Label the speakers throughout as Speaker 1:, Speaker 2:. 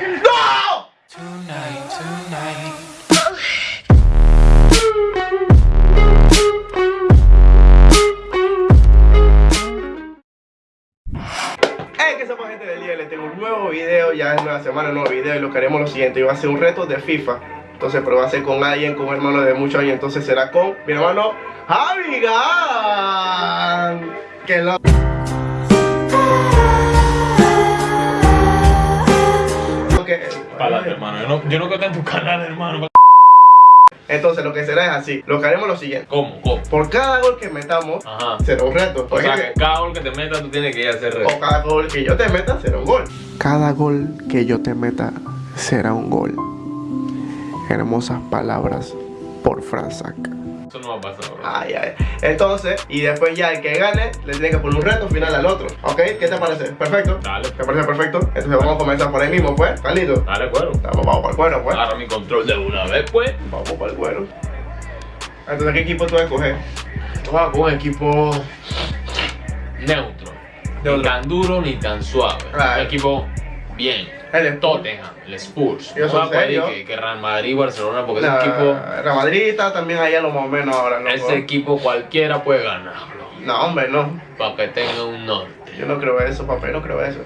Speaker 1: ¡No!
Speaker 2: Tonight, tonight.
Speaker 1: Hey, ¿qué pasa gente del día? Les tengo un nuevo video, ya es nueva semana, un nuevo video y lo que haremos lo siguiente, yo voy a hacer un reto de FIFA Entonces, pero va a ser con alguien, con un hermano de muchos años, entonces será con mi hermano Javi Gan Que lo...
Speaker 3: Pa'lante, hermano. Yo no, yo no creo que en tu canal, hermano.
Speaker 1: Entonces lo que será es así, lo que haremos es lo siguiente
Speaker 3: ¿Cómo? ¿Cómo?
Speaker 1: Por cada gol que metamos,
Speaker 3: Ajá.
Speaker 1: será un reto
Speaker 3: O sea, que cada gol que te metas tú tienes que ir a hacer reto.
Speaker 1: O cada gol que yo te meta será un gol. Cada gol que yo te meta será un gol. Hermosas palabras por Franzac.
Speaker 3: Eso no va a pasar, bro.
Speaker 1: Ay, ay. Entonces, y después ya el que gane le tiene que poner un reto final al otro. ¿Ok? ¿Qué te parece? ¿Perfecto?
Speaker 3: Dale.
Speaker 1: ¿Te parece perfecto? Entonces vamos a comenzar por ahí mismo, pues. ¿Estás listo?
Speaker 3: Dale, cuero.
Speaker 1: Vamos, vamos para el cuero, pues.
Speaker 3: Agarra mi control de una vez, pues.
Speaker 1: Vamos para el cuero. Entonces, ¿qué equipo tú vas a escoger?
Speaker 3: Vamos con un equipo neutro. Ni tan duro ni tan suave.
Speaker 1: Claro.
Speaker 3: Un equipo bien.
Speaker 1: El.
Speaker 3: Tottenham, el Spurs.
Speaker 1: Yo
Speaker 3: no
Speaker 1: soy serio.
Speaker 3: que, que Real Madrid, Barcelona, porque
Speaker 1: La-
Speaker 3: ese equipo,
Speaker 1: Real Madrid está también ahí a lo más o menos ahora, loco.
Speaker 3: ese equipo cualquiera puede ganarlo.
Speaker 1: No, hombre, no.
Speaker 3: Para que tenga un norte.
Speaker 1: Yo no creo eso, papá. No creo eso.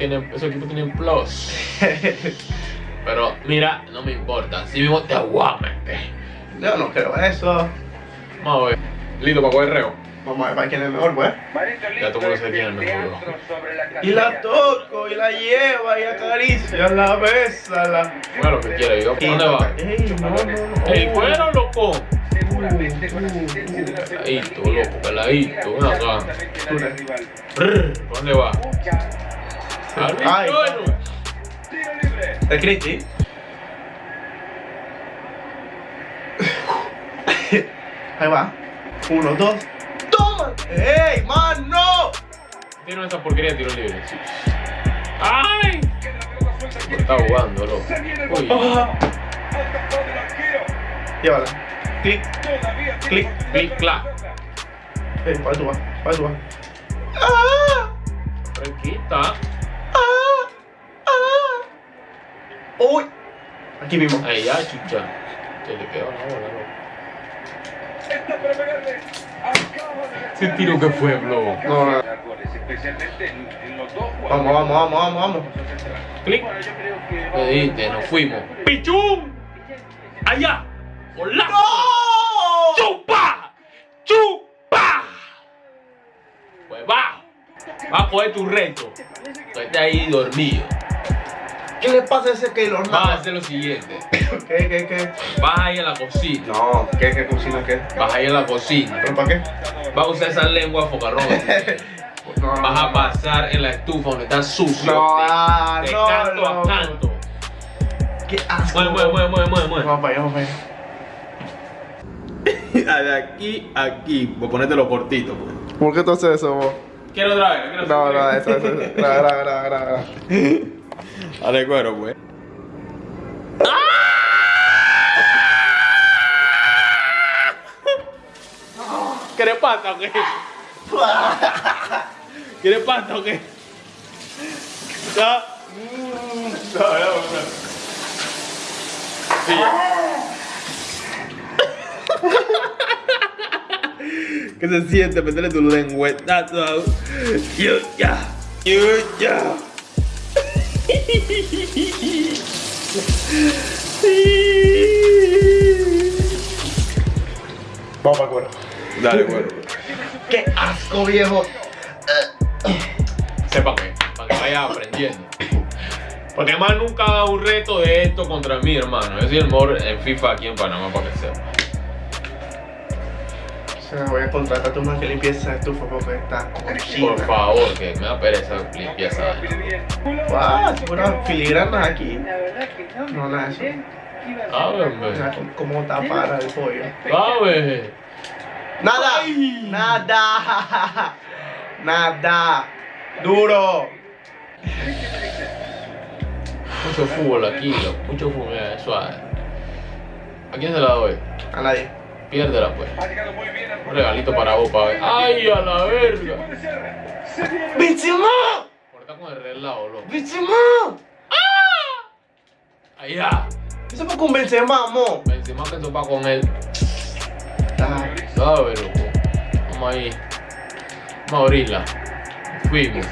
Speaker 3: Equipo tiene un plus. Pero mira, no me importa. Si mismo te aguamente.
Speaker 1: yo no creo eso.
Speaker 3: Vamos a ver. Listo para coger reo.
Speaker 1: Vamos a ver para quién es mejor, pues.
Speaker 3: Ya todo el mundo se tiene el mejor.
Speaker 1: Y la toco, y la lleva, y acaricia, la besa, la...
Speaker 3: Bueno, lo que quiera. Yo, ¿Dónde va?
Speaker 1: Ey, no, no, no.
Speaker 3: ¡Ey, loco! Peladito, loco, peladito. Ven acá. Brr, ¿por ¿Dónde va? Al
Speaker 1: Ay. ¿Es Cristi? Ahí va. Uno, dos. ¡Toma! ¡Ey, man, no!
Speaker 3: Tiro esa porquería de tiro libre. sí. ¡Ay! Me está jugando, loco. Uy.
Speaker 1: Ah. Llévala. Clic, clic.
Speaker 3: Clic, clac.
Speaker 1: Ey, para tú vas, para tú vas. ¡Ah!
Speaker 3: Fresquita.
Speaker 1: ¡Ah! ¡Ah! ¡Uy! Aquí mismo.
Speaker 3: Ahí ya, chucha. Se le quedó la bola, loco. Ese tiro que fue, loco.
Speaker 1: No, no. Vamos, vamos, vamos, vamos, vamos.
Speaker 3: Clic. Me dijiste, nos fuimos. ¡Pichún! ¡Allá! ¡Hola!
Speaker 1: ¡No!
Speaker 3: ¡Chupa! ¡Chupa! Pues va. Va a coger tu reto. Tú estás ahí dormido.
Speaker 1: ¿Qué le pasa a ese Keylor
Speaker 3: Vas a hacer lo siguiente.
Speaker 1: ¿Qué, qué, qué?
Speaker 3: Vas ahí a la cocina.
Speaker 1: No, ¿qué, qué cocina, qué?
Speaker 3: Vas ahí a la cocina.
Speaker 1: ¿Pero para qué?
Speaker 3: Vas a usar esa lengua focarrón.
Speaker 1: No,
Speaker 3: Vas a pasar en la estufa donde está sucio.
Speaker 1: No,
Speaker 3: de,
Speaker 1: ah,
Speaker 3: de
Speaker 1: no,
Speaker 3: canto
Speaker 1: no.
Speaker 3: a canto.
Speaker 1: ¡Qué asco!
Speaker 3: Mueve, mueve, mueve, mueve, mueve, mueve.
Speaker 1: Vamos para allá, vamos para allá.
Speaker 3: De aquí a aquí. Voy a ponértelo cortito, pues.
Speaker 1: ¿Por qué tú haces eso, vos?
Speaker 3: Quiero otra vez. quiero
Speaker 1: No,
Speaker 3: otra
Speaker 1: no,
Speaker 3: vez.
Speaker 1: eso, eso, eso. Gra, gra, gra, gra,
Speaker 3: Dale cuero, pues. ¿Quieres pasta o qué? ¿Quieres pasta o qué? ¿Ya? No, no, no. Sí. ¿Qué se siente meterle tu lengüetazo? Yo ya. Yo ya.
Speaker 1: Vamos para cuero.
Speaker 3: Dale, cuero.
Speaker 1: ¡Qué asco, viejo!
Speaker 3: Sepa que, para que vaya aprendiendo. Porque además nunca un reto de esto contra mí, hermano. Yo soy el mejor en FIFA aquí en Panamá, para que sepa.
Speaker 1: Sea, voy a contratar a tu man que limpie esa estufa porque está cochina.
Speaker 3: Por favor, que me da pereza limpieza.
Speaker 1: ¡Ah! Puras filigranas aquí.
Speaker 4: La verdad que no.
Speaker 1: No, nada eso.
Speaker 3: Hombre.
Speaker 1: ¿cómo tapar el pollo? ¡Nada! ¡Nada! ¡Nada! ¡Duro!
Speaker 3: Mucho fútbol aquí, mucho fútbol, suave. ¿A quién se la doy?
Speaker 1: A nadie.
Speaker 3: Piérdela, pues. Un regalito para vos, pa' ver. ¡Ay, a la verga!
Speaker 1: ¡Bichimón!
Speaker 3: Corta con el relado, loco.
Speaker 1: ¡Bichimón!
Speaker 3: Allá.
Speaker 1: Eso fue con Benzema, mo.
Speaker 3: Benzema que topa con él.
Speaker 1: Ah,
Speaker 3: ¿Sabes, loco? Vamos ahí. Vamos a abrirla. Fuimos.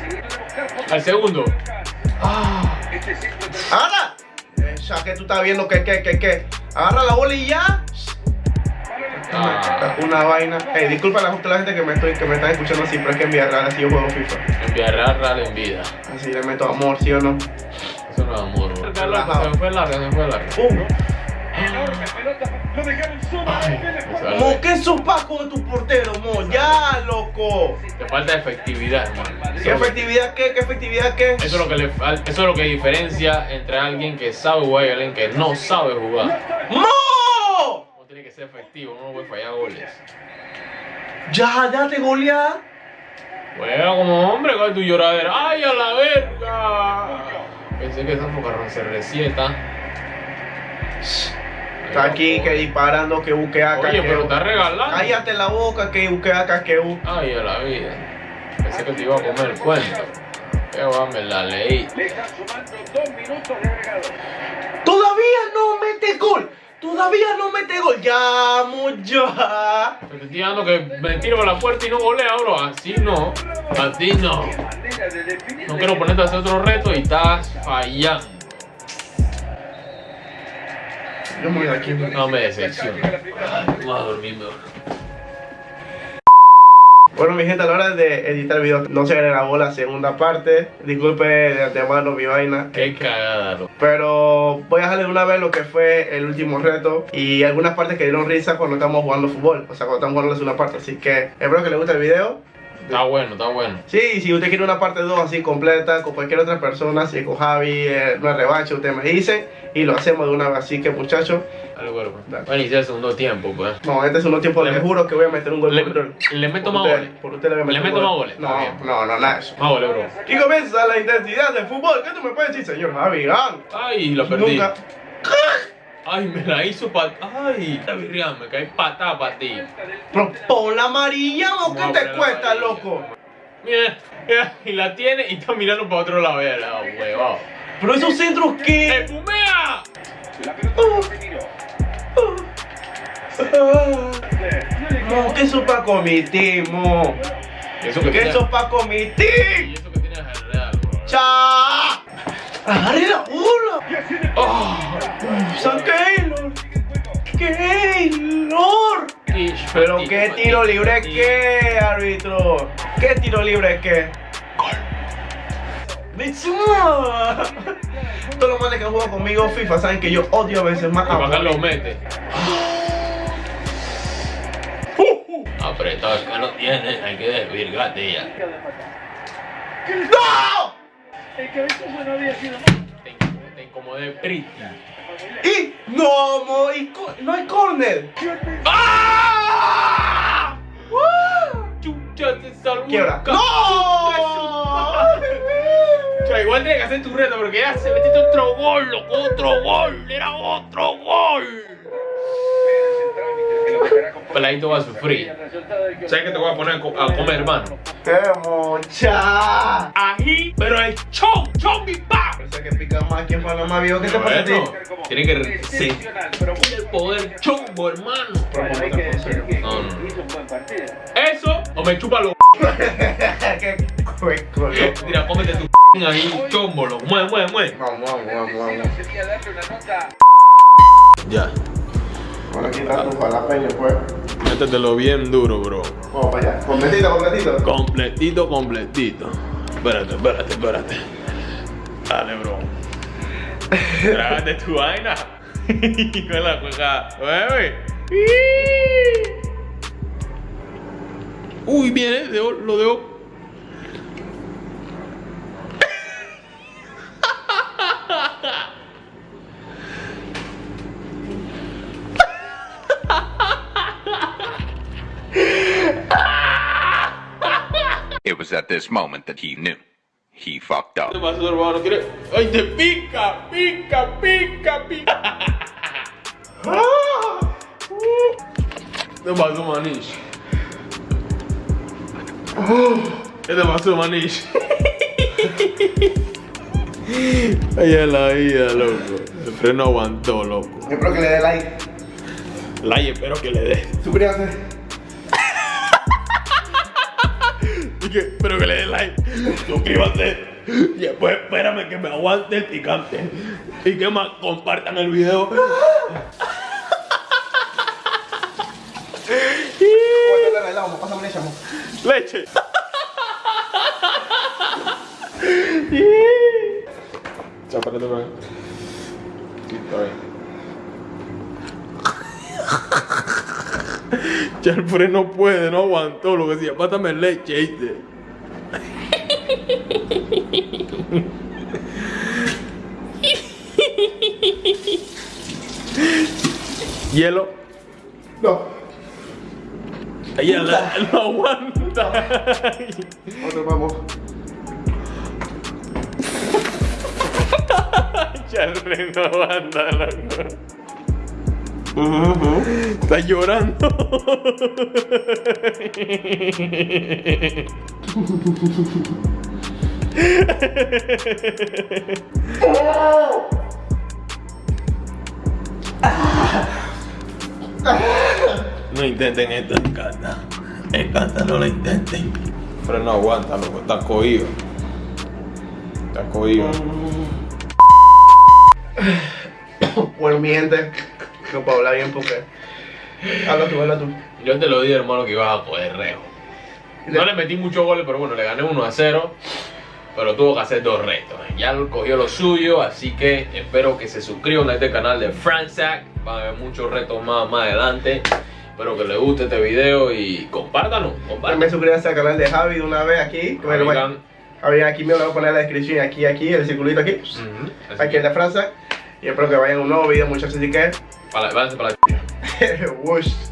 Speaker 3: Al segundo. Ah.
Speaker 1: Eh, ya que tú estás viendo que, que, que, que. Agarra la bola y ya.
Speaker 3: Ah.
Speaker 1: Una vaina. Ey, disculpa a la, gente que me, estoy, que me están escuchando así, pero es que en Villarreal así yo juego FIFA.
Speaker 3: Enviar Real en vida.
Speaker 1: Así le meto amor, ¿sí o no?
Speaker 3: Eso no es amor, bro. Se me fue larga, se me fue larga.
Speaker 1: Uh,
Speaker 3: Ay,
Speaker 1: mo, ¿qué sopaco de tu portero, mo? Ya, loco.
Speaker 3: Te falta efectividad, hermano.
Speaker 1: ¿Qué efectividad qué? ¿Qué efectividad qué?
Speaker 3: Eso es lo que le eso es lo que diferencia entre alguien que sabe jugar y alguien que no sabe jugar.
Speaker 1: ¡Mo!
Speaker 3: Que ser efectivo, uno no puede fallar goles.
Speaker 1: Ya, ya te goleas.
Speaker 3: Juega como hombre con tu lloradera. ¡Ay, a la verga! Pensé que esa focarrón se resieta.
Speaker 1: Está aquí que disparando, que busque acá.
Speaker 3: Oye,
Speaker 1: que
Speaker 3: pero está regalando.
Speaker 1: Cállate la boca, que busque acá, que busque.
Speaker 3: Ay, a la vida. Pensé que te iba a comer el cuento. Qué va, me la leí.
Speaker 1: Todavía no mete gol. Todavía no mete gol. Ya, ya.
Speaker 3: Pero te estoy dando que me tiro a la puerta y no golea, bro. Así no. Así no. No quiero ponerte a hacer otro reto y estás fallando.
Speaker 1: Yo me voy de aquí.
Speaker 3: No me decepciona. Voy a dormir mejor.
Speaker 1: Bueno, mi gente, a la hora de editar el video no se grabó la segunda parte. Disculpe de antemano mi vaina.
Speaker 3: Qué cagada, loco.
Speaker 1: Pero voy a dejarle de una vez lo que fue el último reto y algunas partes que dieron risa cuando estamos jugando fútbol. O sea, cuando estamos jugando la segunda parte. Así que espero que les guste el video.
Speaker 3: Está bueno, está bueno.
Speaker 1: Sí, si usted quiere una parte 2 así completa con cualquier otra persona, si con Javi, eh, una revancha, usted me dice y lo hacemos de una vez. Así que muchachos.
Speaker 3: Va a iniciar el segundo tiempo, pues.
Speaker 1: no, este es un tiempo,
Speaker 3: Le-
Speaker 1: les juro que voy a meter un gol
Speaker 3: Le,
Speaker 1: por,
Speaker 3: le meto más goles.
Speaker 1: por usted le voy a meter
Speaker 3: Le meto más goles,
Speaker 1: No, no, no, nada de eso.
Speaker 3: Más goles, bro.
Speaker 1: Y comienza la intensidad del fútbol. ¿Qué tú me puedes decir, señor Javi? Ah,
Speaker 3: Ay, lo perdí.
Speaker 1: Nunca.
Speaker 3: Ay, me la hizo pa... Ay, la virreal, me cae patada para ti.
Speaker 1: Pero pon la amarilla, ¿o qué te cuesta, loco?
Speaker 3: Mira, mira, y la tiene y está mirando para otro lado. Mira, la huevado.
Speaker 1: Pero esos centros que.
Speaker 3: ¡Eh, fumea!
Speaker 1: Mo, ¿qué sopa comité, mo?
Speaker 3: Eso que
Speaker 1: ¿Qué
Speaker 3: tiene...
Speaker 1: sopa comité?
Speaker 3: Y eso que tiene es el real, bro.
Speaker 1: ¡Cha! ¡Agarre la bola!
Speaker 3: Oh,
Speaker 1: ¡San Keylor! ¡Keylor! Pero qué tiro libre que, árbitro. ¿Qué tiro libre que? ¡Benzema! Todos los manes que han jugado conmigo FIFA saben que yo odio a veces más
Speaker 3: Y para acá
Speaker 1: a
Speaker 3: lo mete. Apretado que no tiene, hay que desvirgarte ya.
Speaker 1: ¡No!
Speaker 3: Te, te incomodé pretty.
Speaker 1: Y no, mo, y co- no hay corner.
Speaker 3: ¡Ah! Chucha, te salvó.
Speaker 1: Quiebra. ¡No!
Speaker 3: Chucha, igual tiene que hacer tu reto porque ya se metiste otro gol, loco, otro gol, era otro gol. Peladito va a sufrir. ¿Sabes qué te voy a poner a co- a comer, hermano?
Speaker 1: ¡Qué mocha!
Speaker 3: Ají, pero el chon, chon, mi pa.
Speaker 1: Parece que pica más que en Panamá, viejo. ¿Qué te pasa a ti?
Speaker 3: Bueno, tiene que sentir el poder chombo, hermano. No, no. Eso o me chupa los
Speaker 1: ¡Qué cueco, loco!
Speaker 3: Mira, cómete tu ahí, chombo, lo mueve, mueve, mueve.
Speaker 1: Vamos, vamos, vamos, vamos.
Speaker 3: Ya,
Speaker 1: Bueno, aquí está tu jalapeño, pues.
Speaker 3: métetelo bien duro, bro.
Speaker 1: Vamos para allá. Completito, completito.
Speaker 3: Completito, completito. Espérate, espérate, espérate. Dale, bro. Trágate tu vaina. Con la cueca. Uy, viene, lo dejo.
Speaker 4: It was at this moment that he knew. He fucked
Speaker 3: ¿Qué
Speaker 4: up.
Speaker 3: te pasó, hermano? ¿Quieres? ¡Ay, te pica! ¡Pica, pica, pica! ¿Qué te pasó, Manish? ¿Qué te pasó, Manish? Ay, a la vida, loco. El freno aguantó, loco.
Speaker 1: Espero que le dé like.
Speaker 3: Like, espero que le dé.
Speaker 1: Suscríbanse.
Speaker 3: Y que, espero que le dé like. Suscríbanse. Y después espérame que me aguante el picante. Y que más compartan el video.
Speaker 1: Leche.
Speaker 3: Chao. Sí, está bien. Ya el freno puede, no aguantó lo que decía, pátame leche, ¿viste? Hielo.
Speaker 1: No.
Speaker 3: Ella la- no aguanta.
Speaker 1: Otro vamos.
Speaker 3: Ya el freno aguanta, loco. Está llorando. No intenten esto, encanta. Encanta, no lo intenten. Pero no aguanta, loco, está cogido. Está cogido.
Speaker 1: Bueno, mi gente, no puedo hablar bien porque. Habla tú, habla tú.
Speaker 3: Yo te lo dije, hermano, que ibas a poder rejo. No le metí muchos goles, pero bueno, le gané 1 a 0. Pero tuvo que hacer dos retos. Ya cogió lo suyo, así que espero que se suscriban a este canal de Fransac. Van a haber muchos retos más más adelante. Espero que les guste este video y compártanlo.
Speaker 1: También
Speaker 3: Compártanlo.
Speaker 1: suscríbanse al canal de Javi de una vez aquí. Javi, aquí me lo voy a poner en la descripción. Aquí, aquí, el circulito aquí.
Speaker 3: así
Speaker 1: Aquí
Speaker 3: que,
Speaker 1: en la Francia. Y espero que vayan a un nuevo video, muchachos. Así que.
Speaker 3: Para- váyanse para la
Speaker 1: Whoosh.
Speaker 2: Tonight, tonight.